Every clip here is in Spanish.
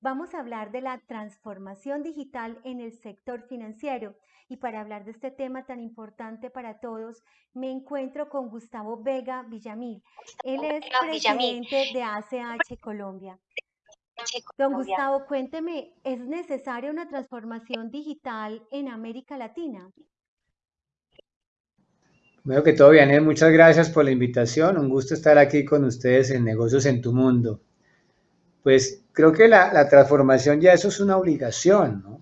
Vamos a hablar de la transformación digital en el sector financiero y para hablar de este tema tan importante para todos, me encuentro con Gustavo Vega Villamil. Él es presidente de ACH Colombia. Don Gustavo, cuénteme, ¿es necesaria una transformación digital en América Latina? Bueno, que todo bien, muchas gracias por la invitación. Un gusto estar aquí con ustedes en Negocios en tu Mundo. Pues creo que la, transformación ya eso es una obligación, ¿no?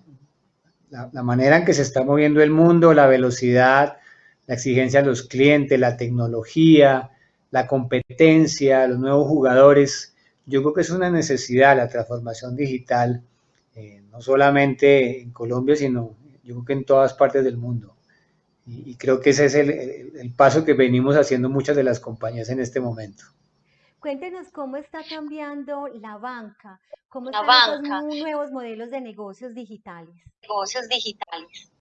La, manera en que se está moviendo el mundo, la velocidad, la exigencia de los clientes, la tecnología, la competencia, los nuevos jugadores, yo creo que es una necesidad la transformación digital, eh, no solamente en Colombia, sino yo creo que en todas partes del mundo. Y, creo que ese es el, paso que venimos haciendo muchas de las compañías en este momento. Cuéntenos cómo está cambiando la banca, cómo están los nuevos modelos de negocios digitales. Negocios digitales.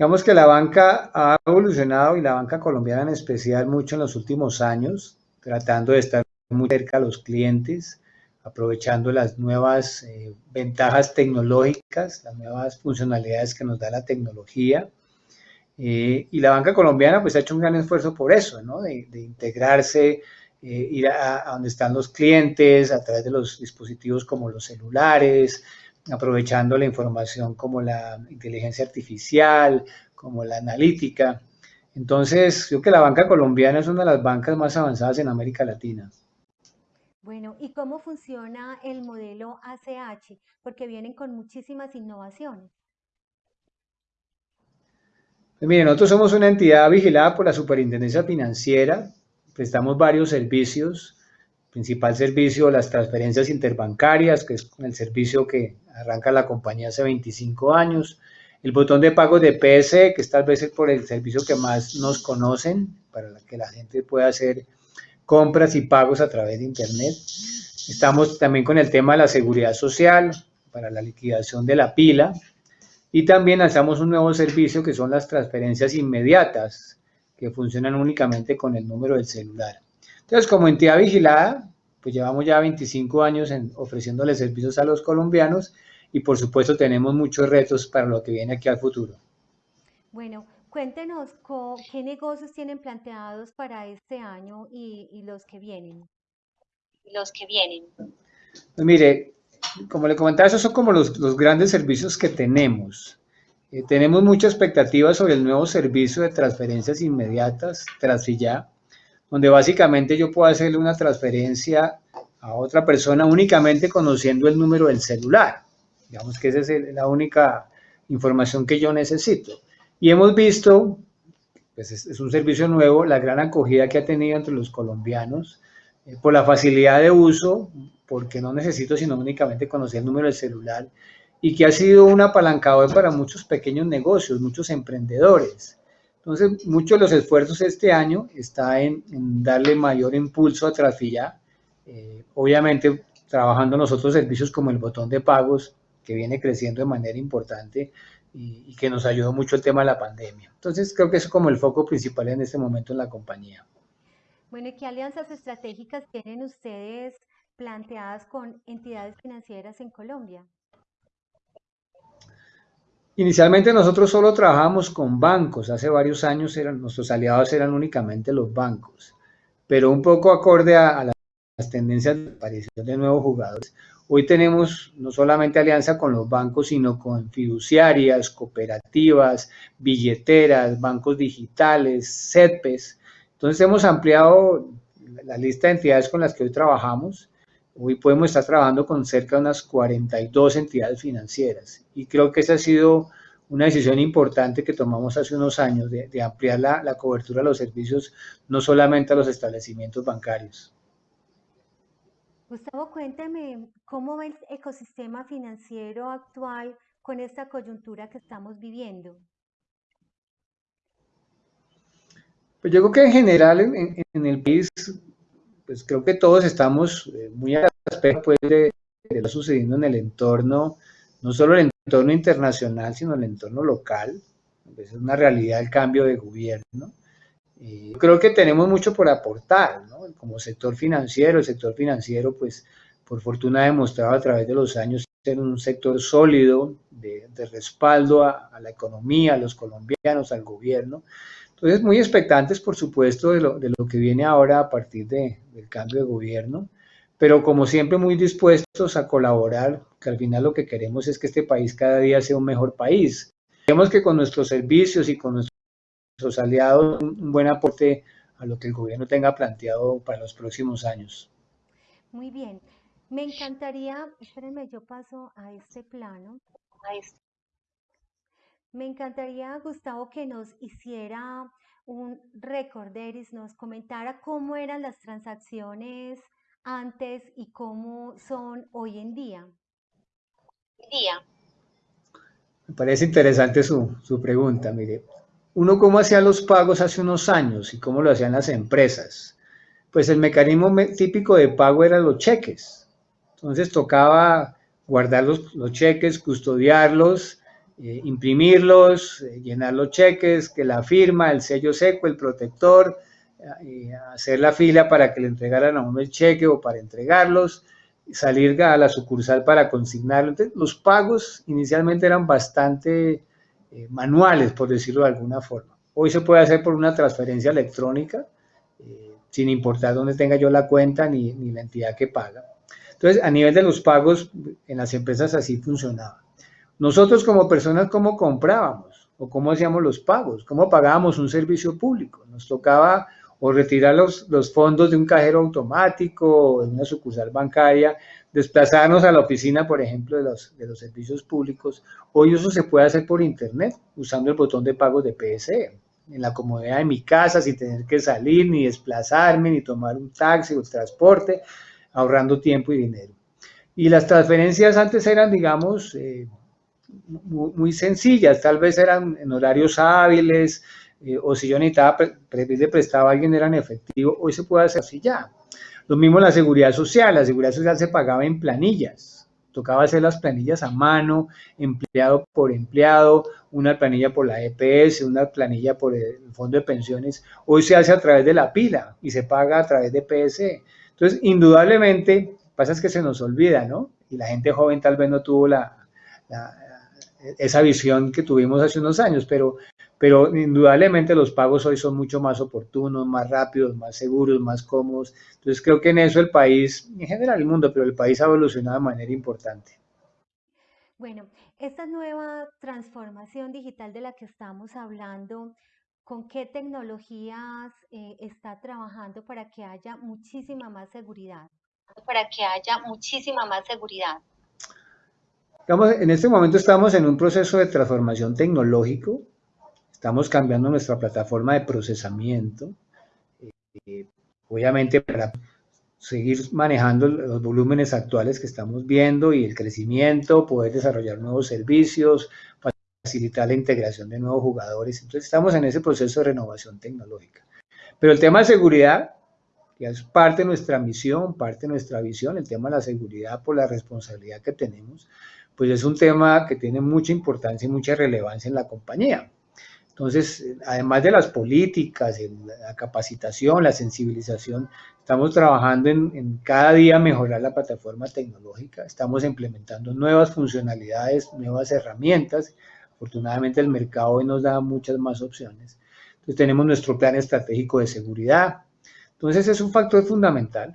Digamos que la banca ha evolucionado y la banca colombiana en especial mucho en los últimos años, tratando de estar muy cerca a los clientes, aprovechando las nuevas eh, ventajas tecnológicas, las nuevas funcionalidades que nos da la tecnología. Eh, y la banca colombiana pues ha hecho un gran esfuerzo por eso, ¿no? de, integrarse, eh, ir a, donde están los clientes a través de los dispositivos como los celulares, aprovechando la información como la inteligencia artificial, como la analítica. Entonces, creo que la banca colombiana es una de las bancas más avanzadas en América Latina. Bueno, ¿y cómo funciona el modelo ACH? Porque vienen con muchísimas innovaciones. Pues miren, nosotros somos una entidad vigilada por la Superintendencia Financiera, prestamos varios servicios, principal servicio las transferencias interbancarias, que es el servicio que arranca la compañía hace 25 años, el botón de pago de PS, que es tal vez por el servicio que más nos conocen, para que la gente pueda hacer compras y pagos a través de Internet. Estamos también con el tema de la seguridad social para la liquidación de la pila. Y también lanzamos un nuevo servicio que son las transferencias inmediatas que funcionan únicamente con el número del celular. Entonces, como entidad vigilada, pues llevamos ya 25 años en ofreciéndole servicios a los colombianos y por supuesto tenemos muchos retos para lo que viene aquí al futuro. Bueno, Cuéntenos qué negocios tienen planteados para este año y, los que vienen. Los que vienen. Pues mire, como le comentaba, esos son como los, grandes servicios que tenemos. Eh, tenemos mucha expectativa sobre el nuevo servicio de transferencias inmediatas, Transfilla, donde básicamente yo puedo hacerle una transferencia a otra persona únicamente conociendo el número del celular. Digamos que esa es la única información que yo necesito. Y hemos visto, pues es, un servicio nuevo, la gran acogida que ha tenido entre los colombianos eh, por la facilidad de uso, porque no necesito sino únicamente conocer el número del celular, y que ha sido un apalancador para muchos pequeños negocios, muchos emprendedores. Entonces, muchos de los esfuerzos este año está en, darle mayor impulso a Trafilla, eh, obviamente trabajando nosotros servicios como el botón de pagos, que viene creciendo de manera importante, y, que nos ayudó mucho el tema de la pandemia. Entonces creo que es como el foco principal en este momento en la compañía. Bueno, ¿y qué alianzas estratégicas tienen ustedes planteadas con entidades financieras en Colombia? Inicialmente nosotros solo trabajamos con bancos, hace varios años eran, nuestros aliados eran únicamente los bancos, pero un poco acorde a, a las tendencias de aparición de nuevos jugadores, Hoy tenemos no solamente alianza con los bancos, sino con fiduciarias, cooperativas, billeteras, bancos digitales, CEPES. Entonces hemos ampliado la lista de entidades con las que hoy trabajamos. Hoy podemos estar trabajando con cerca de unas 42 entidades financieras y creo que esa ha sido una decisión importante que tomamos hace unos años de, ampliar la, la cobertura de los servicios no solamente a los establecimientos bancarios. Gustavo, cuénteme cómo ve el ecosistema financiero actual con esta coyuntura que estamos viviendo. Pues yo creo que en general en, el país, pues creo que todos estamos eh, muy al respecto pues, de, lo que está sucediendo en el entorno, no solo el entorno internacional, sino el entorno local. Es una realidad el cambio de gobierno. Eh, creo que tenemos mucho por aportar, ¿no? Como sector financiero, el sector financiero pues por fortuna ha demostrado a través de los años ser un sector sólido de, respaldo a, la economía, a los colombianos, al gobierno. Entonces, muy expectantes, por supuesto, de lo, de lo que viene ahora a partir de, del cambio de gobierno, pero como siempre muy dispuestos a colaborar, que al final lo que queremos es que este país cada día sea un mejor país. Queremos que con nuestros servicios y con nuestros aliados un buen aporte a lo que el gobierno tenga planteado para los próximos años. Muy bien. Me encantaría, espérenme, yo paso a este plano. Me encantaría, Gustavo, que nos hiciera un recorderis, nos comentara cómo eran las transacciones antes y cómo son hoy en día. Día. Me parece interesante su, su pregunta, mire. Uno cómo hacía los pagos hace unos años y cómo lo hacían las empresas. Pues el mecanismo típico de pago eran los cheques entonces tocaba guardar los, cheques, custodiarlos, eh, imprimirlos, eh, llenar los cheques, que la firma, el sello seco, el protector, eh, hacer la fila para que le entregaran a uno el cheque o para entregarlos, salir a la sucursal para consignarlo. Entonces, los pagos inicialmente eran bastante manuales, por decirlo de alguna forma. Hoy se puede hacer por una transferencia electrónica, sin importar dónde tenga yo la cuenta ni, ni la entidad que paga. Entonces, a nivel de los pagos, en las empresas así funcionaba. Nosotros como personas, ¿cómo comprábamos? ¿O cómo hacíamos los pagos? ¿Cómo pagábamos un servicio público? Nos tocaba o retirar los, fondos de un cajero automático o de una sucursal bancaria, desplazarnos a la oficina, por ejemplo, de los, de los servicios públicos. Hoy eso se puede hacer por internet, usando el botón de pagos de PSE, en la comodidad de mi casa, sin tener que salir, ni desplazarme, ni tomar un taxi o transporte ahorrando tiempo y dinero. Y las transferencias antes eran, digamos, eh, muy, sencillas, tal vez eran en horarios hábiles, eh, o si yo necesitaba le prestaba a alguien, eran efectivo, hoy se puede hacer así ya. Lo mismo la seguridad social, la seguridad social se pagaba en planillas, tocaba hacer las planillas a mano, empleado por empleado, una planilla por la EPS, una planilla por el Fondo de Pensiones, hoy se hace a través de la pila y se paga a través de PSE. Entonces, indudablemente, pasa es que se nos olvida, ¿no? Y la gente joven tal vez no tuvo la, esa visión que tuvimos hace unos años, pero, pero indudablemente los pagos hoy son mucho más oportunos, más rápidos, más seguros, más cómodos. Entonces creo que en eso el país, en general el mundo, pero el país ha evolucionado de manera importante. Bueno, esta nueva transformación digital de la que estamos hablando, ¿Con qué tecnologías eh, está trabajando para que haya muchísima más seguridad? Para que haya muchísima más seguridad. En este momento estamos en un proceso de transformación tecnológico. Estamos cambiando nuestra plataforma de procesamiento. Eh, obviamente para seguir manejando los volúmenes actuales que estamos viendo y el crecimiento, poder desarrollar nuevos servicios, facilitar la integración de nuevos jugadores. Entonces estamos en ese proceso de renovación tecnológica. Pero el tema de seguridad, que es parte de nuestra misión, parte de nuestra visión, el tema de la seguridad por la responsabilidad que tenemos, pues es un tema que tiene mucha importancia y mucha relevancia en la compañía. Entonces, además de las políticas, la capacitación, la sensibilización, estamos trabajando en, cada día mejorar la plataforma tecnológica, estamos implementando nuevas funcionalidades, nuevas herramientas Afortunadamente el mercado hoy nos da muchas más opciones. Entonces tenemos nuestro plan estratégico de seguridad. Entonces es un factor fundamental.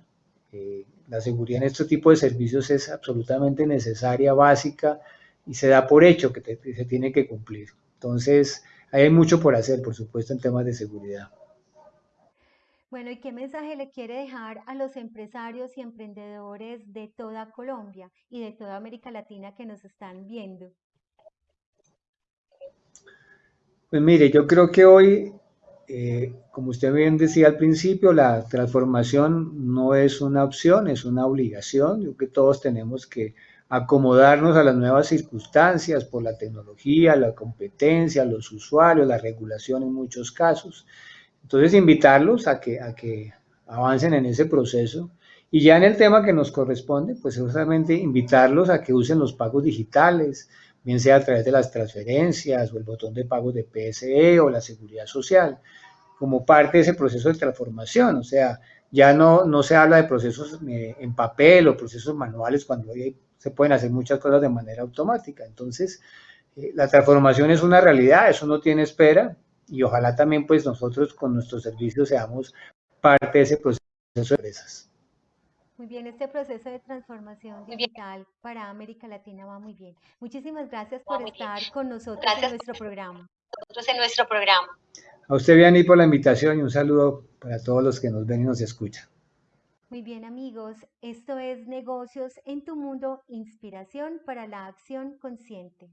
Eh, la seguridad en este tipo de servicios es absolutamente necesaria, básica y se da por hecho que, se tiene que cumplir. Entonces hay mucho por hacer, por supuesto, en temas de seguridad. Bueno, ¿y qué mensaje le quiere dejar a los empresarios y emprendedores de toda Colombia y de toda América Latina que nos están viendo? Pues mire, yo creo que hoy, eh, como usted bien decía al principio, la transformación no es una opción, es una obligación. Yo creo que todos tenemos que acomodarnos a las nuevas circunstancias por la tecnología, la competencia, los usuarios, la regulación en muchos casos. Entonces, invitarlos a que, a que avancen en ese proceso. Y ya en el tema que nos corresponde, pues justamente invitarlos a que usen los pagos digitales, bien sea a través de las transferencias o el botón de pago de PSE o la seguridad social, como parte de ese proceso de transformación. O sea, Ya no, no se habla de procesos eh, en papel o procesos manuales cuando hoy se pueden hacer muchas cosas de manera automática. Entonces, eh, la transformación es una realidad, eso no tiene espera y ojalá también pues nosotros con nuestros servicios seamos parte de ese proceso de empresas. Muy bien, este proceso de transformación digital para América Latina va muy bien. Muchísimas gracias por estar con nosotros en nuestro programa. Nosotros en nuestro programa. A usted, Vianney, por la invitación y un saludo para todos los que nos ven y nos escuchan. Muy bien, amigos, esto es Negocios en tu Mundo, inspiración para la acción consciente.